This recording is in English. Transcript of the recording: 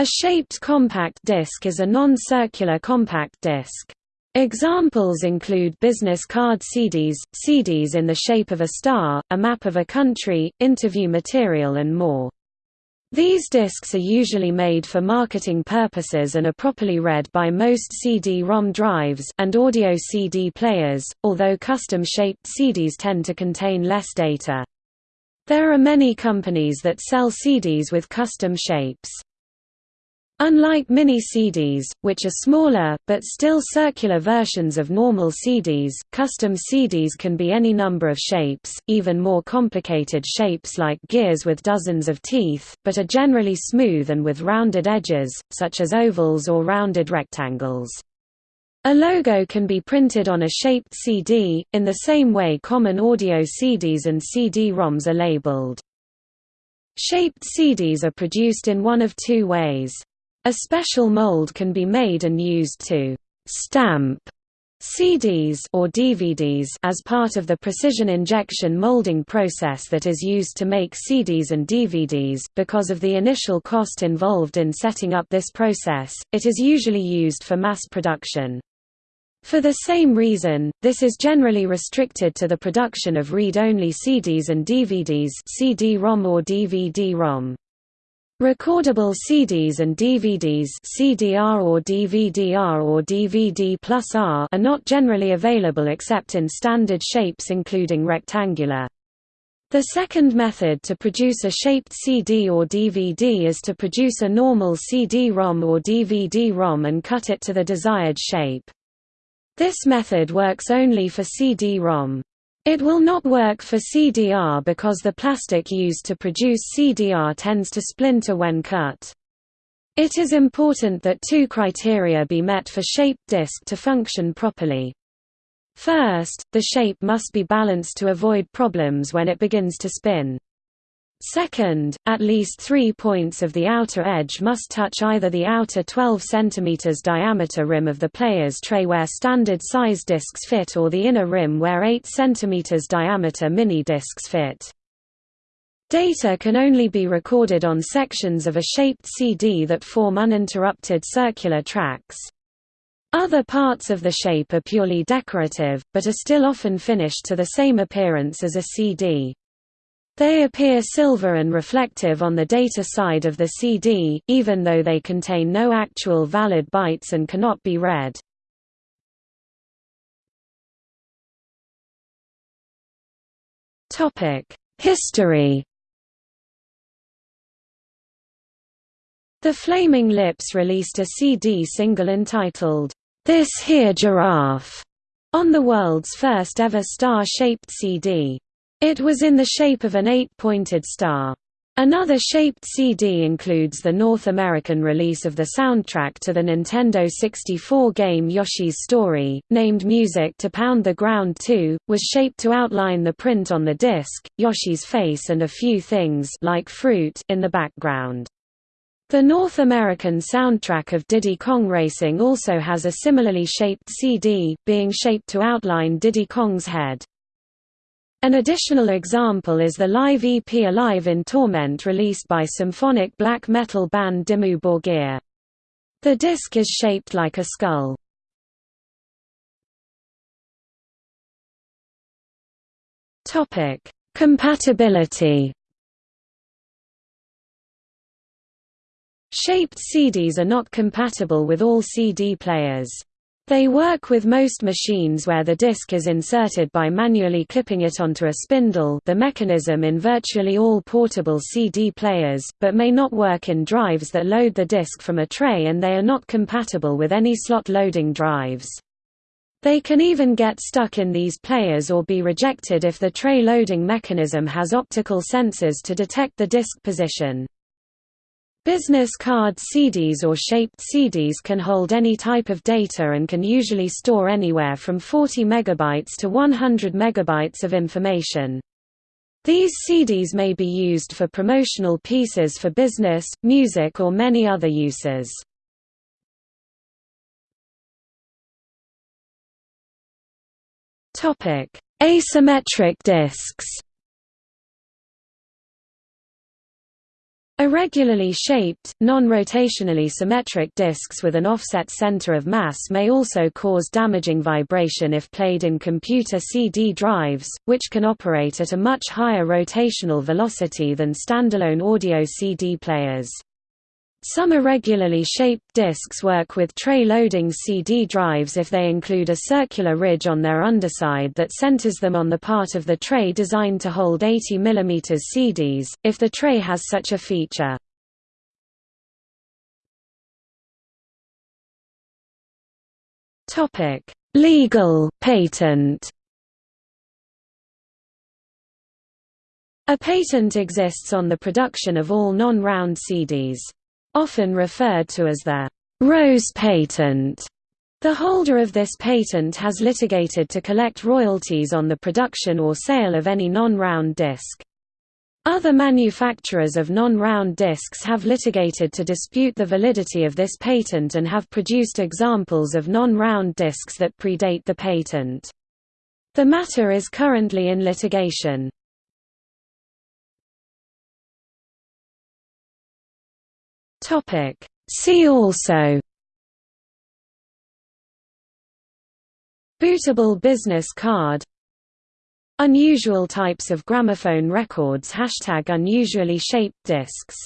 A shaped compact disc is a non-circular compact disc. Examples include business card CDs, CDs in the shape of a star, a map of a country, interview material and more. These discs are usually made for marketing purposes and are properly read by most CD-ROM drives and audio CD players, although custom-shaped CDs tend to contain less data. There are many companies that sell CDs with custom shapes. Unlike mini-CDs, which are smaller, but still circular versions of normal CDs, custom CDs can be any number of shapes, even more complicated shapes like gears with dozens of teeth, but are generally smooth and with rounded edges, such as ovals or rounded rectangles. A logo can be printed on a shaped CD, in the same way common audio CDs and CD-ROMs are labeled. Shaped CDs are produced in one of two ways. A special mold can be made and used to «stamp» CDs or DVDs as part of the precision injection molding process that is used to make CDs and DVDs. Because of the initial cost involved in setting up this process, it is usually used for mass production. For the same reason, this is generally restricted to the production of read-only CDs and DVDs CD-ROM or DVD-ROM. Recordable CDs and DVDs CDR or DVD-R or DVD plus R are not generally available except in standard shapes including rectangular. The second method to produce a shaped CD or DVD is to produce a normal CD-ROM or DVD-ROM and cut it to the desired shape. This method works only for CD-ROM. It will not work for CDR because the plastic used to produce CDR tends to splinter when cut. It is important that two criteria be met for shaped disk to function properly. First, the shape must be balanced to avoid problems when it begins to spin. Second, at least three points of the outer edge must touch either the outer 12 cm diameter rim of the player's tray where standard size discs fit or the inner rim where 8 cm diameter mini discs fit. Data can only be recorded on sections of a shaped CD that form uninterrupted circular tracks. Other parts of the shape are purely decorative, but are still often finished to the same appearance as a CD. They appear silver and reflective on the data side of the CD, even though they contain no actual valid bytes and cannot be read. History The Flaming Lips released a CD single entitled, This Here Giraffe, on the world's first ever star-shaped CD. It was in the shape of an eight-pointed star. Another shaped CD includes the North American release of the soundtrack to the Nintendo 64 game Yoshi's Story, named Music to Pound the Ground 2, was shaped to outline the print on the disc, Yoshi's face and a few things like fruit in the background. The North American soundtrack of Diddy Kong Racing also has a similarly shaped CD, being shaped to outline Diddy Kong's head. An additional example is the live EP Alive in Torment released by symphonic black metal band Dimmu Borgir. The disc is shaped like a skull. Compatibility Shaped CDs are not compatible with all CD players. They work with most machines where the disc is inserted by manually clipping it onto a spindle the mechanism in virtually all portable CD players, but may not work in drives that load the disc from a tray and they are not compatible with any slot loading drives. They can even get stuck in these players or be rejected if the tray loading mechanism has optical sensors to detect the disc position. Business card CDs or shaped CDs can hold any type of data and can usually store anywhere from 40 megabytes to 100 megabytes of information. These CDs may be used for promotional pieces for business, music or many other uses. Asymmetric discs Irregularly shaped, non-rotationally symmetric disks with an offset center of mass may also cause damaging vibration if played in computer CD drives, which can operate at a much higher rotational velocity than standalone audio CD players. Some irregularly shaped disks work with tray-loading CD drives if they include a circular ridge on their underside that centers them on the part of the tray designed to hold 80 mm CDs, if the tray has such a feature. Legal patent A patent exists on the production of all non-round CDs often referred to as the Rose patent. The holder of this patent has litigated to collect royalties on the production or sale of any non-round disc. Other manufacturers of non-round discs have litigated to dispute the validity of this patent and have produced examples of non-round discs that predate the patent. The matter is currently in litigation. Topic. See also Bootable business card Unusual types of gramophone records Hashtag unusually shaped discs